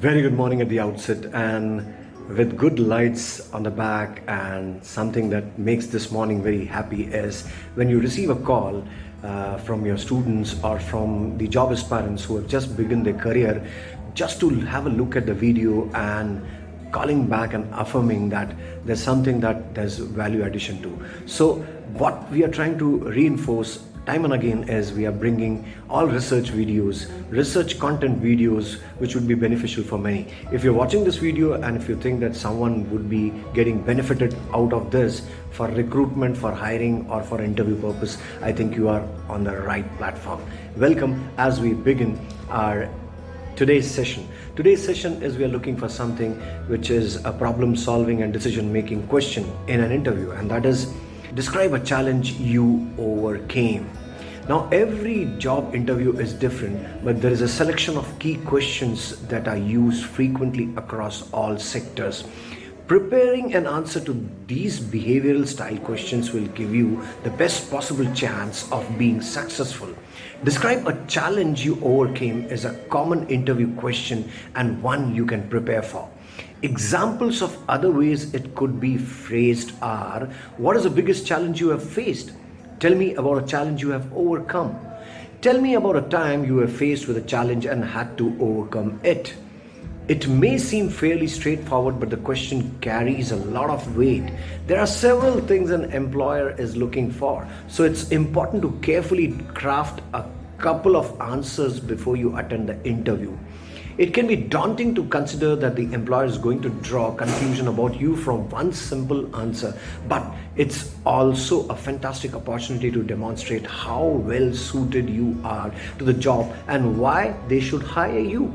very good morning at the outset and with good lights on the back and something that makes this morning very happy is when you receive a call uh, from your students or from the job aspirants who have just begun their career just to have a look at the video and calling back and affirming that there's something that there's value addition to. So what we are trying to reinforce time and again as we are bringing all research videos, research content videos which would be beneficial for many. If you're watching this video and if you think that someone would be getting benefited out of this for recruitment, for hiring or for interview purpose, I think you are on the right platform. Welcome as we begin our today's session. Today's session is we are looking for something which is a problem solving and decision making question in an interview and that is describe a challenge you overcame. Now, every job interview is different, but there is a selection of key questions that are used frequently across all sectors. Preparing an answer to these behavioral style questions will give you the best possible chance of being successful. Describe a challenge you overcame is a common interview question and one you can prepare for. Examples of other ways it could be phrased are What is the biggest challenge you have faced? Tell me about a challenge you have overcome. Tell me about a time you were faced with a challenge and had to overcome it. It may seem fairly straightforward, but the question carries a lot of weight. There are several things an employer is looking for, so it's important to carefully craft a couple of answers before you attend the interview. It can be daunting to consider that the employer is going to draw conclusion about you from one simple answer, but it's also a fantastic opportunity to demonstrate how well suited you are to the job and why they should hire you.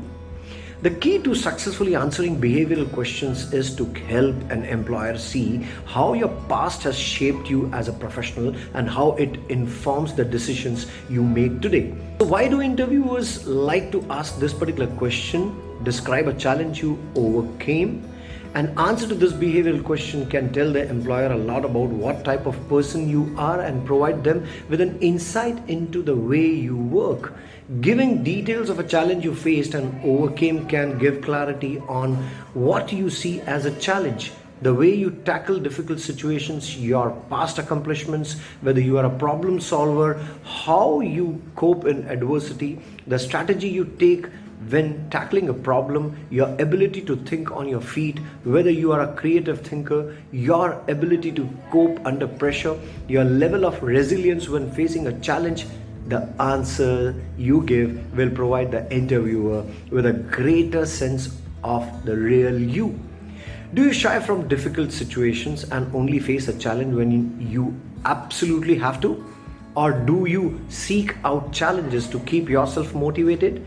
The key to successfully answering behavioral questions is to help an employer see how your past has shaped you as a professional and how it informs the decisions you make today. So why do interviewers like to ask this particular question? Describe a challenge you overcame an answer to this behavioral question can tell the employer a lot about what type of person you are and provide them with an insight into the way you work. Giving details of a challenge you faced and overcame can give clarity on what you see as a challenge the way you tackle difficult situations, your past accomplishments, whether you are a problem solver, how you cope in adversity, the strategy you take when tackling a problem, your ability to think on your feet, whether you are a creative thinker, your ability to cope under pressure, your level of resilience when facing a challenge, the answer you give will provide the interviewer with a greater sense of the real you. Do you shy from difficult situations and only face a challenge when you absolutely have to? Or do you seek out challenges to keep yourself motivated?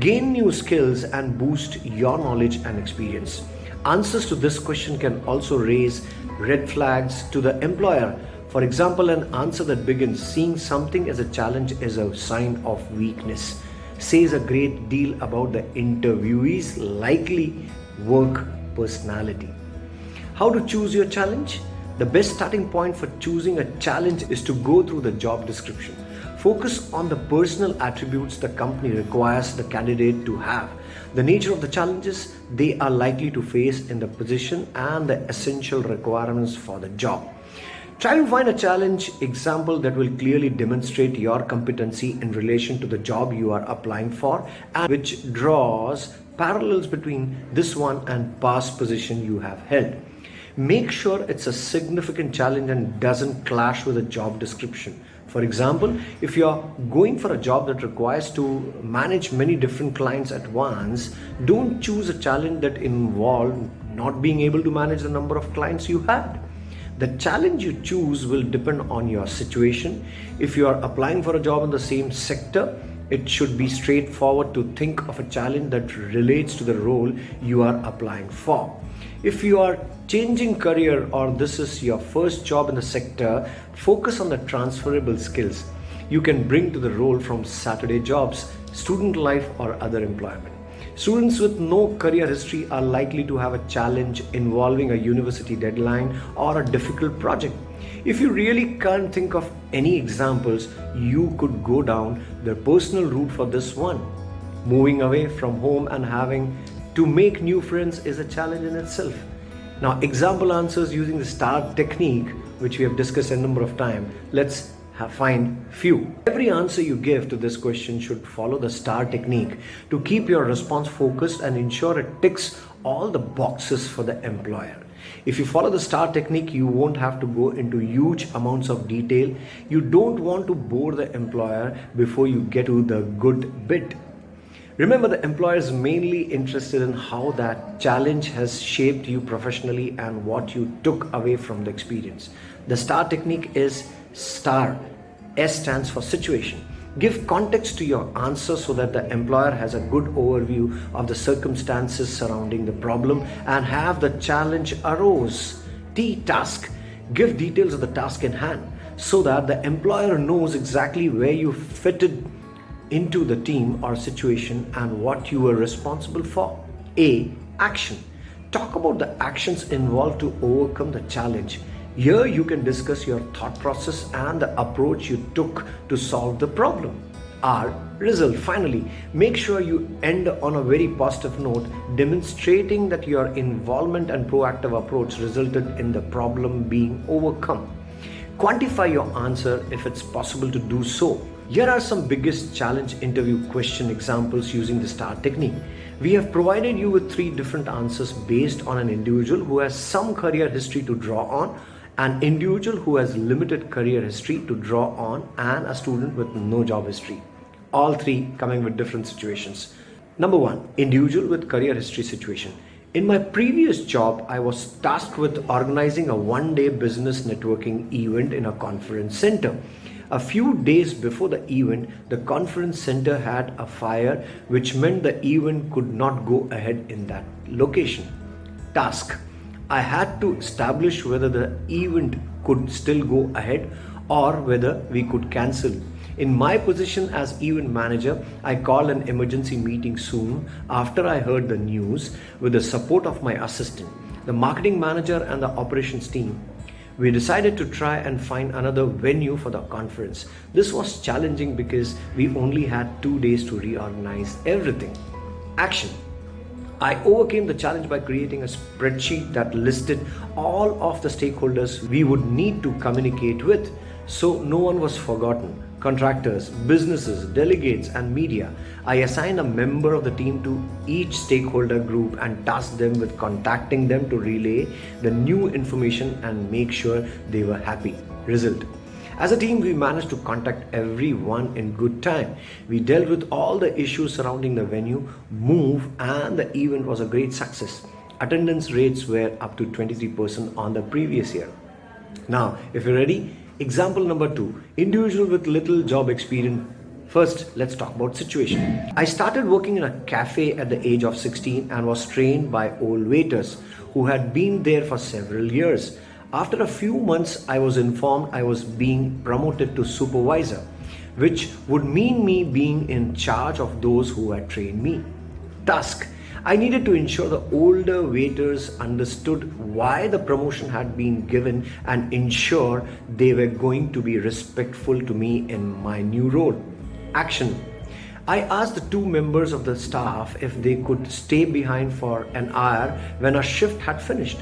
Gain new skills and boost your knowledge and experience. Answers to this question can also raise red flags to the employer. For example, an answer that begins seeing something as a challenge is a sign of weakness says a great deal about the interviewee's likely work personality. How to choose your challenge? The best starting point for choosing a challenge is to go through the job description. Focus on the personal attributes the company requires the candidate to have, the nature of the challenges they are likely to face in the position and the essential requirements for the job. Try to find a challenge example that will clearly demonstrate your competency in relation to the job you are applying for and which draws parallels between this one and past position you have held. Make sure it's a significant challenge and doesn't clash with the job description. For example, if you're going for a job that requires to manage many different clients at once, don't choose a challenge that involves not being able to manage the number of clients you had. The challenge you choose will depend on your situation. If you are applying for a job in the same sector, it should be straightforward to think of a challenge that relates to the role you are applying for. If you are changing career or this is your first job in the sector, focus on the transferable skills you can bring to the role from Saturday jobs, student life or other employment. Students with no career history are likely to have a challenge involving a university deadline or a difficult project. If you really can't think of any examples, you could go down the personal route for this one. Moving away from home and having To make new friends is a challenge in itself. Now, example answers using the STAR technique, which we have discussed a number of times. Let's find few. Every answer you give to this question should follow the STAR technique to keep your response focused and ensure it ticks all the boxes for the employer. If you follow the STAR technique, you won't have to go into huge amounts of detail. You don't want to bore the employer before you get to the good bit. Remember, the employer is mainly interested in how that challenge has shaped you professionally and what you took away from the experience. The STAR technique is STAR. S stands for situation. Give context to your answer so that the employer has a good overview of the circumstances surrounding the problem and have the challenge arose. T task. Give details of the task in hand so that the employer knows exactly where you fitted into the team or situation and what you were responsible for. A. Action. Talk about the actions involved to overcome the challenge. Here you can discuss your thought process and the approach you took to solve the problem. R. Result. Finally, make sure you end on a very positive note, demonstrating that your involvement and proactive approach resulted in the problem being overcome. Quantify your answer if it's possible to do so. Here are some biggest challenge interview question examples using the STAR technique. We have provided you with three different answers based on an individual who has some career history to draw on an individual who has limited career history to draw on and a student with no job history. All three coming with different situations. Number one, individual with career history situation. In my previous job, I was tasked with organizing a one day business networking event in a conference center. A few days before the event, the conference center had a fire, which meant the event could not go ahead in that location. Task I had to establish whether the event could still go ahead or whether we could cancel. In my position as event manager, I called an emergency meeting soon after I heard the news with the support of my assistant, the marketing manager, and the operations team. We decided to try and find another venue for the conference. This was challenging because we only had two days to reorganize everything. Action I overcame the challenge by creating a spreadsheet that listed all of the stakeholders we would need to communicate with so no one was forgotten. Contractors, businesses, delegates, and media. I assigned a member of the team to each stakeholder group and tasked them with contacting them to relay the new information and make sure they were happy. Result as a team, we managed to contact everyone in good time. We dealt with all the issues surrounding the venue, move, and the event was a great success. Attendance rates were up to 23% on the previous year. Now, if you're ready, example number two individual with little job experience First, let's talk about situation. I started working in a cafe at the age of 16 and was trained by old waiters who had been there for several years. After a few months, I was informed I was being promoted to supervisor, which would mean me being in charge of those who had trained me. Task I needed to ensure the older waiters understood why the promotion had been given and ensure they were going to be respectful to me in my new role. Action I asked the two members of the staff if they could stay behind for an hour when our shift had finished.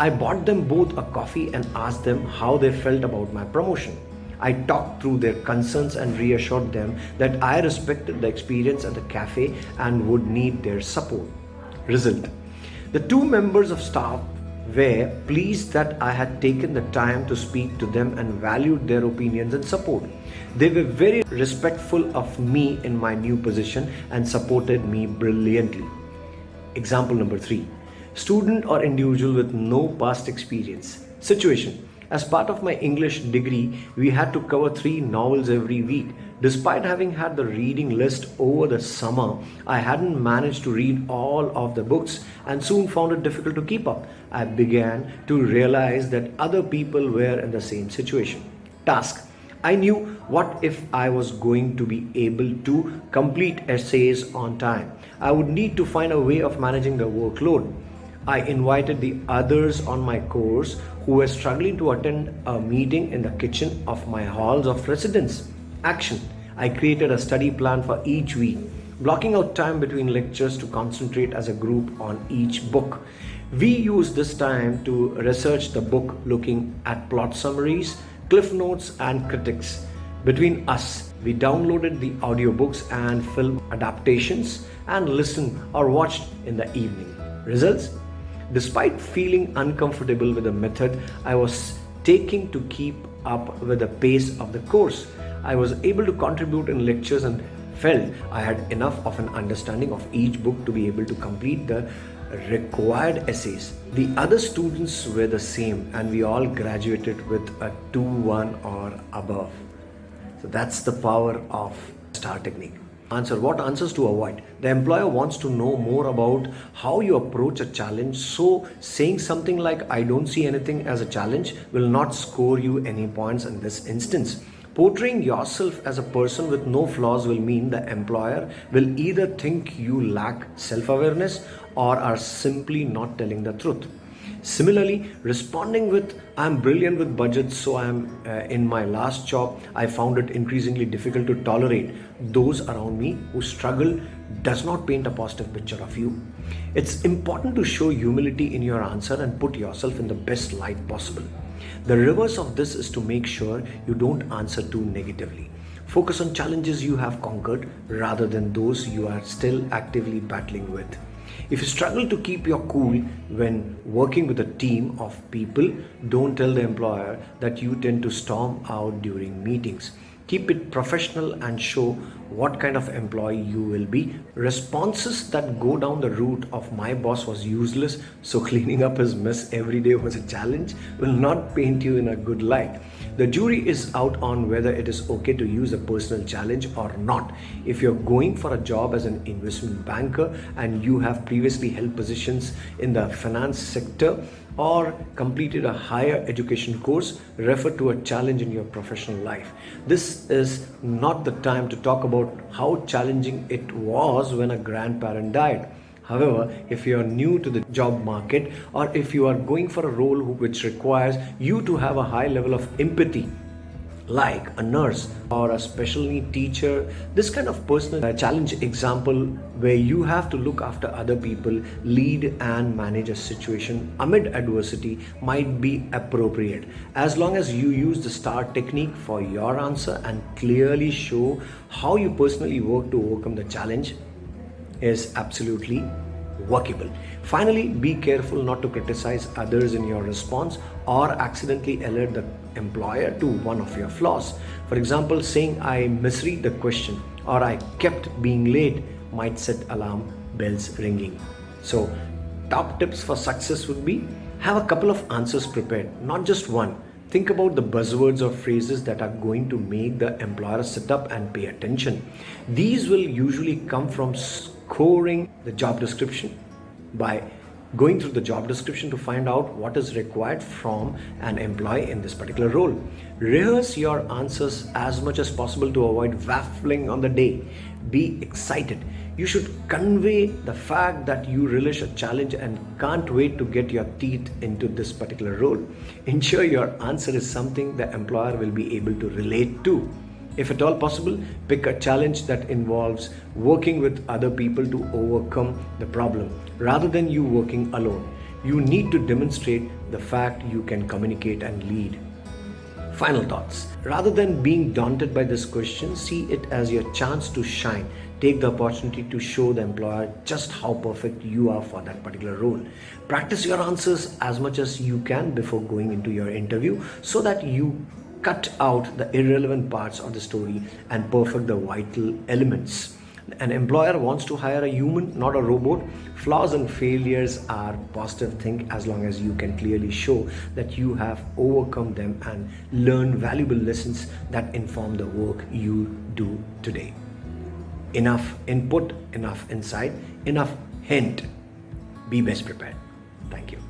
I bought them both a coffee and asked them how they felt about my promotion. I talked through their concerns and reassured them that I respected the experience at the cafe and would need their support. Result The two members of staff were pleased that I had taken the time to speak to them and valued their opinions and support. They were very respectful of me in my new position and supported me brilliantly. Example number three student or individual with no past experience. Situation As part of my English degree, we had to cover three novels every week. Despite having had the reading list over the summer, I hadn't managed to read all of the books and soon found it difficult to keep up. I began to realize that other people were in the same situation. Task I knew what if I was going to be able to complete essays on time. I would need to find a way of managing the workload. I invited the others on my course who were struggling to attend a meeting in the kitchen of my halls of residence. Action I created a study plan for each week. blocking out time between lectures to concentrate as a group on each book. We used this time to research the book looking at plot summaries, cliff notes and critics. Between us, we downloaded the audiobooks and film adaptations and listened or watched in the evening. Results? Despite feeling uncomfortable with the method I was taking to keep up with the pace of the course, I was able to contribute in lectures and felt I had enough of an understanding of each book to be able to complete the required essays. The other students were the same and we all graduated with a 2-1 or above. So that's the power of STAR technique. Answer what answers to avoid. The employer wants to know more about how you approach a challenge. So saying something like I don't see anything as a challenge will not score you any points in this instance. Portraying yourself as a person with no flaws will mean the employer will either think you lack self-awareness or are simply not telling the truth. Similarly, responding with I'm brilliant with budgets, so I'm uh, in my last job, I found it increasingly difficult to tolerate those around me who struggle does not paint a positive picture of you. It's important to show humility in your answer and put yourself in the best light possible. The reverse of this is to make sure you don't answer too negatively. Focus on challenges you have conquered rather than those you are still actively battling with. If you struggle to keep your cool when working with a team of people, don't tell the employer that you tend to storm out during meetings. Keep it professional and show what kind of employee you will be. Responses that go down the route of my boss was useless, so cleaning up his mess every day was a challenge will not paint you in a good light. The jury is out on whether it is okay to use a personal challenge or not. If you're going for a job as an investment banker and you have previously held positions in the finance sector, or completed a higher education course, refer to a challenge in your professional life. This is not the time to talk about how challenging it was when a grandparent died. However, if you are new to the job market or if you are going for a role which requires you to have a high level of empathy like a nurse or a special need teacher this kind of personal challenge example where you have to look after other people lead and manage a situation amid adversity might be appropriate as long as you use the star technique for your answer and clearly show how you personally work to overcome the challenge is absolutely workable. Finally, be careful not to criticize others in your response or accidentally alert the employer to one of your flaws. For example, saying I misread the question or I kept being late might set alarm bells ringing. So top tips for success would be have a couple of answers prepared, not just one. Think about the buzzwords or phrases that are going to make the employer sit up and pay attention. These will usually come from scoring the job description by going through the job description to find out what is required from an employee in this particular role. Rehearse your answers as much as possible to avoid waffling on the day. Be excited. You should convey the fact that you relish a challenge and can't wait to get your teeth into this particular role. Ensure your answer is something the employer will be able to relate to. If at all possible, pick a challenge that involves working with other people to overcome the problem rather than you working alone. You need to demonstrate the fact you can communicate and lead. Final thoughts. Rather than being daunted by this question, see it as your chance to shine. Take the opportunity to show the employer just how perfect you are for that particular role. Practice your answers as much as you can before going into your interview so that you cut out the irrelevant parts of the story and perfect the vital elements. An employer wants to hire a human, not a robot. Flaws and failures are positive thing as long as you can clearly show that you have overcome them and learn valuable lessons that inform the work you do today. Enough input, enough insight, enough hint. Be best prepared. Thank you.